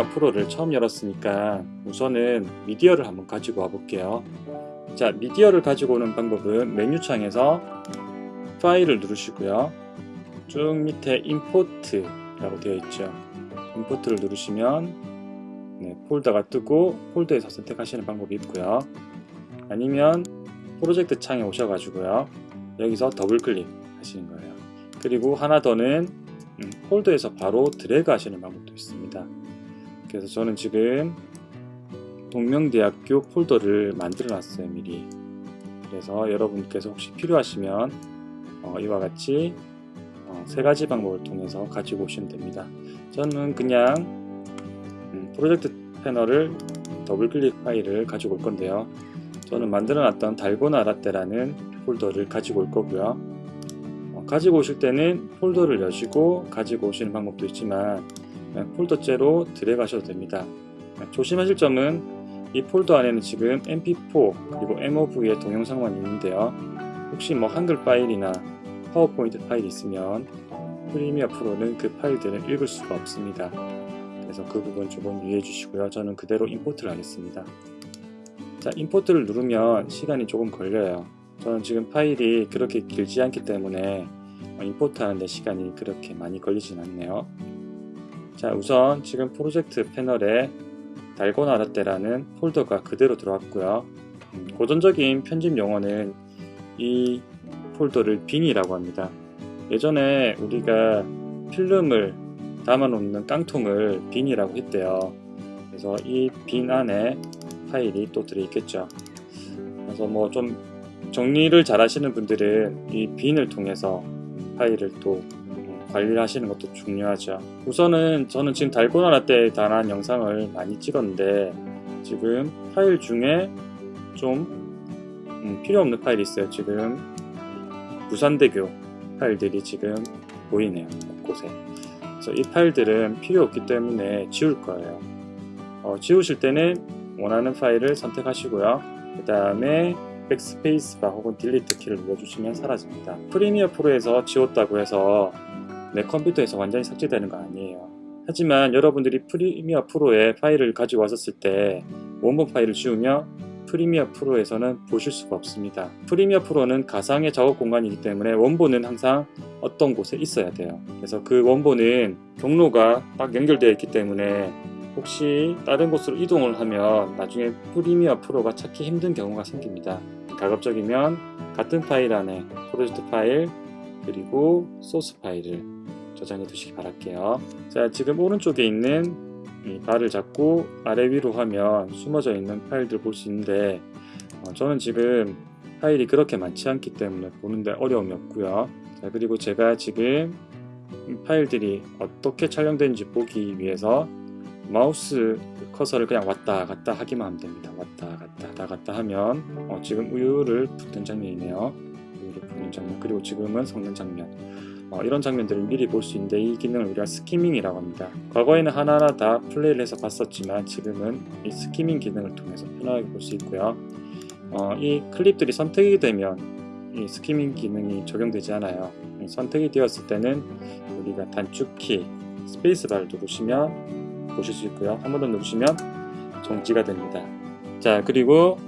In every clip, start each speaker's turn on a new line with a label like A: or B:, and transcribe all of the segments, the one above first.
A: Premiere Pro를 처음 열었으니까 우선은 미디어를 한번 가지고 와 볼게요. 자 미디어를 가지고 오는 방법은 메뉴창에서 파일을 누르시고요. 쭉 밑에 import 라고 되어 있죠. import를 누르시면 네, 폴더가 뜨고 폴더에서 선택하시는 방법이 있고요. 아니면 프로젝트 창에 오셔가지고요. 여기서 더블 클릭 하시는 거예요. 그리고 하나 더는 음, 폴더에서 바로 드래그 하시는 방법도 있습니다 그래서 저는 지금 동명대학교 폴더를 만들어 놨어요 미리. 그래서 여러분께서 혹시 필요하시면 어, 이와 같이 어, 세 가지 방법을 통해서 가지고 오시면 됩니다. 저는 그냥 음, 프로젝트 패널을 더블 클릭 파일을 가지고 올 건데요. 저는 만들어 놨던 달고나 라떼라는 폴더를 가지고 올 거고요. 어, 가지고 오실 때는 폴더를 여시고 가지고 오시는 방법도 있지만 폴더째로 드래그 하셔도 됩니다. 조심하실 점은 이 폴더 안에는 지금 mp4 그리고 mov의 동영상만 있는데요. 혹시 뭐 한글 파일이나 파워포인트 파일이 있으면 Premiere Pro는 그 파일들을 읽을 수가 없습니다. 그래서 그 부분 조금 유의해 주시고요. 저는 그대로 import를 하겠습니다. 자 import를 누르면 시간이 조금 걸려요. 저는 지금 파일이 그렇게 길지 않기 때문에 import 하는데 시간이 그렇게 많이 걸리진 않네요 자 우선 지금 프로젝트 패널에 달고나 라떼라는 폴더가 그대로 들어왔고요. 음, 고전적인 편집 용어는 이 폴더를 bin이라고 합니다. 예전에 우리가 필름을 담아 놓는 깡통을 bin이라고 했대요. 그래서 이 빈 안에 파일이 또 들어있겠죠. 그래서 뭐 좀 정리를 잘 하시는 분들은 이 빈을 통해서 파일을 또 관리를 하시는 것도 중요하죠. 우선은 저는 지금 달고나 라떼에 관한 영상을 많이 찍었는데 지금 파일 중에 좀 음, 필요 없는 파일이 있어요. 지금 부산대교 파일들이 지금 보이네요 곳곳에. 그래서 이 파일들은 필요 없기 때문에 지울 거예요. 어, 지우실 때는 원하는 파일을 선택하시고요. 그 다음에 backspace bar 혹은 delete 키를 눌러주시면 사라집니다. Premiere Pro에서 지웠다고 해서 내 컴퓨터에서 완전히 삭제되는 거 아니에요. 하지만 여러분들이 Premiere Pro에 파일을 가지고 왔었을 때 원본 파일을 지우면 Premiere Pro에서는 보실 수가 없습니다. Premiere Pro는 가상의 작업 공간이기 때문에 원본은 항상 어떤 곳에 있어야 돼요. 그래서 그 원본은 경로가 딱 연결되어 있기 때문에 혹시 다른 곳으로 이동을 하면 나중에 프리미어 프로가 찾기 힘든 경우가 생깁니다. 가급적이면 같은 파일 안에 프로젝트 파일 그리고 소스 파일을 저장해 두시기 바랄게요. 자 지금 오른쪽에 있는 이 바를 잡고 아래 위로 하면 숨어져 있는 파일들 볼 수 있는데 어, 저는 지금 파일이 그렇게 많지 않기 때문에 보는데 어려움이 없고요. 자 그리고 제가 지금 파일들이 어떻게 촬영되는지 보기 위해서 마우스 커서를 그냥 왔다 갔다 하기만 하면 됩니다. 왔다 갔다 왔다 갔다 하면 어, 지금 우유를 붓는 장면이네요. 우유를 붓는 장면. 그리고 지금은 섞는 장면 어, 이런 장면들을 미리 볼 수 있는데 이 기능을 우리가 skimming이라고 합니다. 과거에는 하나하나 다 플레이를 해서 봤었지만 지금은 이 skimming 기능을 통해서 편하게 볼 수 있고요. 어, 이 클립들이 선택이 되면 이 skimming 기능이 적용되지 않아요. 선택이 되었을 때는 우리가 단축키 스페이스바를 누르시면 보실 수 있고요. 한 번 더 누르시면 정지가 됩니다. 자 그리고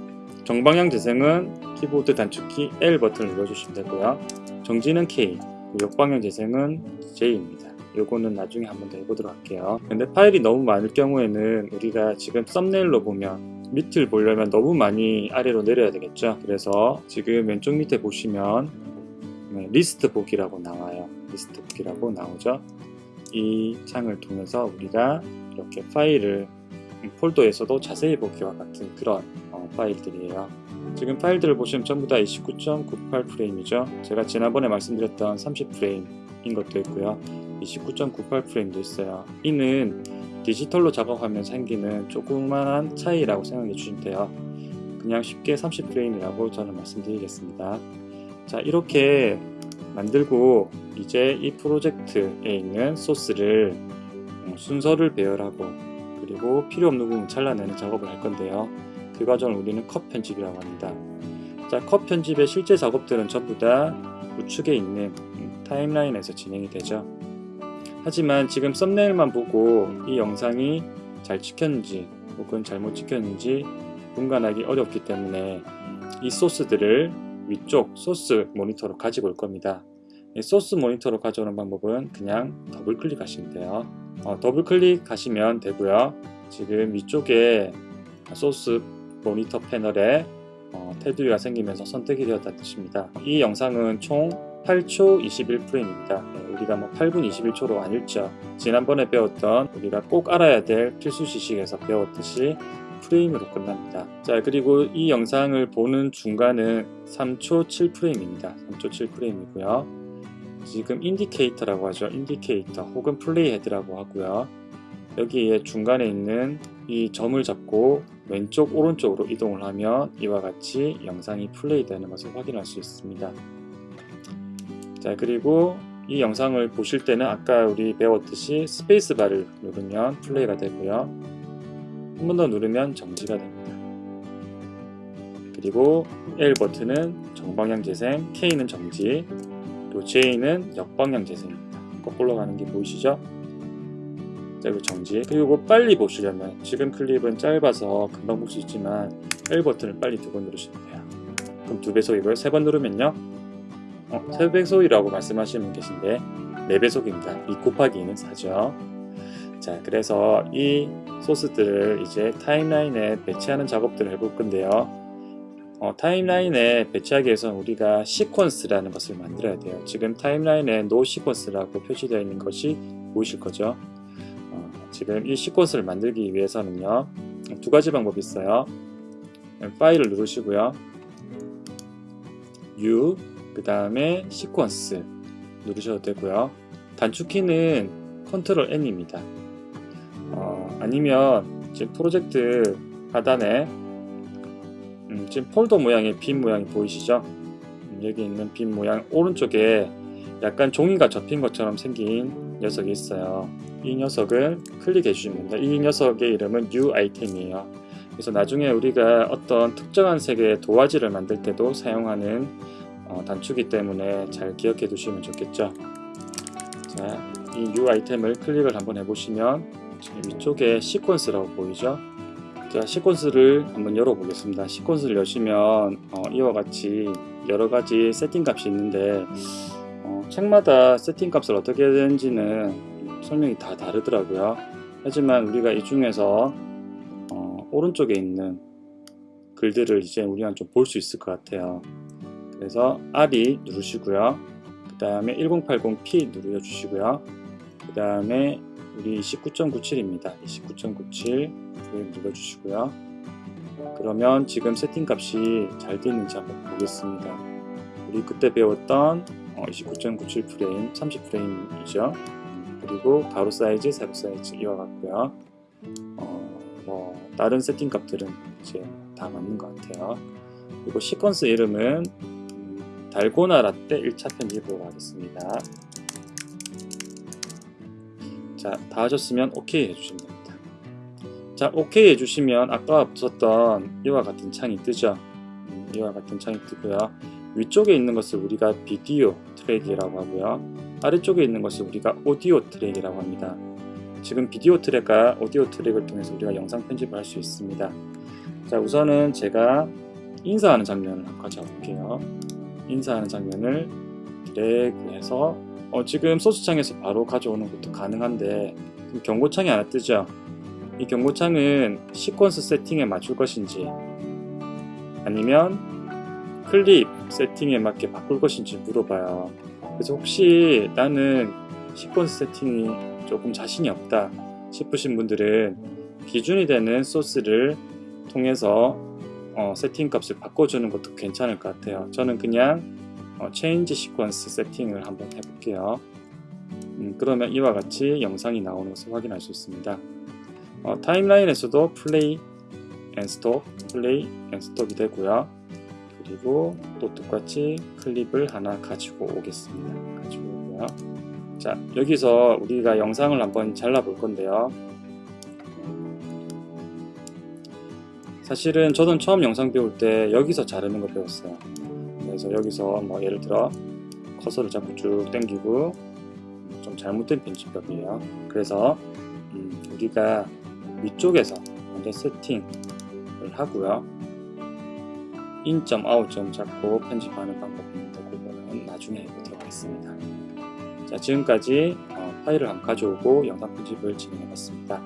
A: 정방향 재생은 키보드 단축키 L 버튼을 눌러주시면 되고요. 정지는 K 역방향 재생은 J입니다. 요거는 나중에 한번 더 해보도록 할게요. 근데 파일이 너무 많을 경우에는 우리가 지금 썸네일로 보면 밑을 보려면 너무 많이 아래로 내려야 되겠죠? 그래서 지금 왼쪽 밑에 보시면 네, 리스트 보기라고 나와요. 리스트 보기라고 나오죠? 이 창을 통해서 우리가 이렇게 파일을 폴더에서도 자세히 보기와 같은 그런 어, 파일들이에요 지금 파일들을 보시면 전부 다 29.98 프레임이죠. 제가 지난번에 말씀드렸던 30 프레임인 것도 있고요. 29.98 프레임도 있어요. 이는 디지털로 작업하면 생기는 조그만한 차이라고 생각해 주시면 돼요. 그냥 쉽게 30 프레임이라고 저는 말씀드리겠습니다. 자 이렇게 만들고 이제 이 프로젝트에 있는 소스를 순서를 배열하고 그리고 필요 없는 부분 잘라내는 작업을 할 건데요 그 과정을 우리는 컷 편집이라고 합니다 자, 컷 편집의 실제 작업들은 전부 다 우측에 있는 타임라인에서 진행이 되죠 하지만 지금 썸네일만 보고 이 영상이 잘 찍혔는지 혹은 잘못 찍혔는지 분간하기 어렵기 때문에 이 소스들을 위쪽 소스 모니터로 가지고 올 겁니다. 이 소스 모니터로 가져오는 방법은 그냥 더블 클릭하시면 돼요. 어, 더블 클릭하시면 되고요. 지금 위쪽에 소스 모니터 패널에 어, 테두리가 생기면서 선택이 되었다는 뜻입니다. 이 영상은 총 8초 21프레임입니다. 우리가 뭐 8분 21초로 안 읽죠. 지난번에 배웠던 우리가 꼭 알아야 될 필수 지식에서 배웠듯이 프레임으로 끝납니다. 자 그리고 이 영상을 보는 중간은 3초 7프레임입니다. 3초 7프레임이고요. 지금 인디케이터라고 하죠. 인디케이터 혹은 play head라고 하고요. 여기에 중간에 있는 이 점을 잡고 왼쪽 오른쪽으로 이동을 하면 이와 같이 영상이 플레이 되는 것을 확인할 수 있습니다. 자 그리고 이 영상을 보실 때는 아까 우리 배웠듯이 스페이스바를 누르면 플레이가 되고요. 한 번 더 누르면 정지가 됩니다. 그리고 L 버튼은 정방향 재생, K는 정지, 그리고 J는 역방향 재생입니다. 거꾸로 가는 게 보이시죠? 자, 그리고 정지. 그리고 빨리 보시려면 지금 클립은 짧아서 금방 볼 수 있지만 L 버튼을 빨리 두 번 누르시면 돼요. 그럼 두 배속이고요. 세번 누르면요. 어, 세 배속이라고 말씀하시는 분 계신데 네 배속입니다. 2 곱하기 2는 4죠. 자, 그래서 이 소스들을 이제 타임라인에 배치하는 작업들을 해볼 건데요. 어, 타임라인에 배치하기 위해서는 우리가 시퀀스라는 것을 만들어야 돼요. 지금 타임라인에 no 시퀀스라고 표시되어 있는 것이 보이실 거죠. 어, 지금 이 시퀀스를 만들기 위해서는요. 두 가지 방법이 있어요. 파일을 누르시고요. New 그 다음에 시퀀스 누르셔도 되고요. 단축키는 컨트롤 N입니다. 어, 아니면 지금 프로젝트 하단에 음, 지금 폴더 모양의 빈 모양이 보이시죠? 음, 여기 있는 빈 모양 오른쪽에 약간 종이가 접힌 것처럼 생긴 녀석이 있어요. 이 녀석을 클릭해 주시면 됩니다. 이 녀석의 이름은 U 아이템이에요. 그래서 나중에 우리가 어떤 특정한 색의 도화지를 만들 때도 사용하는 어, 단추기 때문에 잘 기억해 두시면 좋겠죠. 자, 이 U 아이템을 클릭을 한번 해보시면 위쪽에 시퀀스라고 보이죠? 자, 시퀀스를 한번 열어 보겠습니다. 시퀀스를 여시면 어, 이와 같이 여러 가지 세팅 값이 있는데 어, 책마다 세팅 값을 어떻게 해야 되는지는 설명이 다 다르더라고요. 하지만 우리가 이 중에서 어, 오른쪽에 있는 글들을 이제 우리가 좀 볼 수 있을 것 같아요. 그래서 R이 누르시고요. 그 다음에 1080p 누르려 주시고요. 그 다음에 우리 29.97입니다. 29.97 눌러주시고요. 그러면 지금 세팅 값이 잘 되는지 한번 보겠습니다. 우리 그때 배웠던 29.97 프레임, 30 프레임이죠. 그리고 가로 사이즈, 세로 사이즈 이와 같고요. 어, 뭐 다른 세팅 값들은 이제 다 맞는 것 같아요. 그리고 시퀀스 이름은 달고나 라떼 1차 편집으로 하겠습니다. 자, 다 하셨으면 OK 해주시면 됩니다. 자, OK 해주시면 아까 붙었던 이와 같은 창이 뜨죠. 음, 이와 같은 창이 뜨고요. 위쪽에 있는 것을 우리가 비디오 트랙이라고 하고요. 아래쪽에 있는 것을 우리가 오디오 트랙이라고 합니다. 지금 비디오 트랙과 오디오 트랙을 통해서 우리가 영상 편집을 할 수 있습니다. 자, 우선은 제가 인사하는 장면을 한번 가져볼게요. 인사하는 장면을 드래그해서 어, 지금 소스창에서 바로 가져오는 것도 가능한데 경고창이 하나 뜨죠. 이 경고창은 시퀀스 세팅에 맞출 것인지 아니면 클립 세팅에 맞게 바꿀 것인지 물어봐요. 그래서 혹시 나는 시퀀스 세팅이 조금 자신이 없다 싶으신 분들은 기준이 되는 소스를 통해서 어, 세팅 값을 바꿔주는 것도 괜찮을 것 같아요. 저는 그냥 어, 시퀀스 세팅을 한번 해볼게요. 음, 그러면 이와 같이 영상이 나오는 것을 확인할 수 있습니다. 어, 타임라인에서도 play and stop, play and stop이 되고요. 그리고 또 똑같이 클립을 하나 가지고 오겠습니다. 가지고 오고요. 자, 여기서 우리가 영상을 한번 잘라 볼 건데요. 사실은 저는 처음 영상 배울 때 여기서 자르는 거 배웠어요. 그래서 여기서 뭐 예를 들어 커서를 잡고 쭉 당기고 좀 잘못된 편집법이에요. 그래서 음, 우리가 위쪽에서 먼저 세팅을 하고요. 인점, 아웃점 잡고 편집하는 방법입니다. 그거는 나중에 보도록 하겠습니다. 자, 지금까지 어, 파일을 한번 가져오고 영상 편집을 진행해 봤습니다.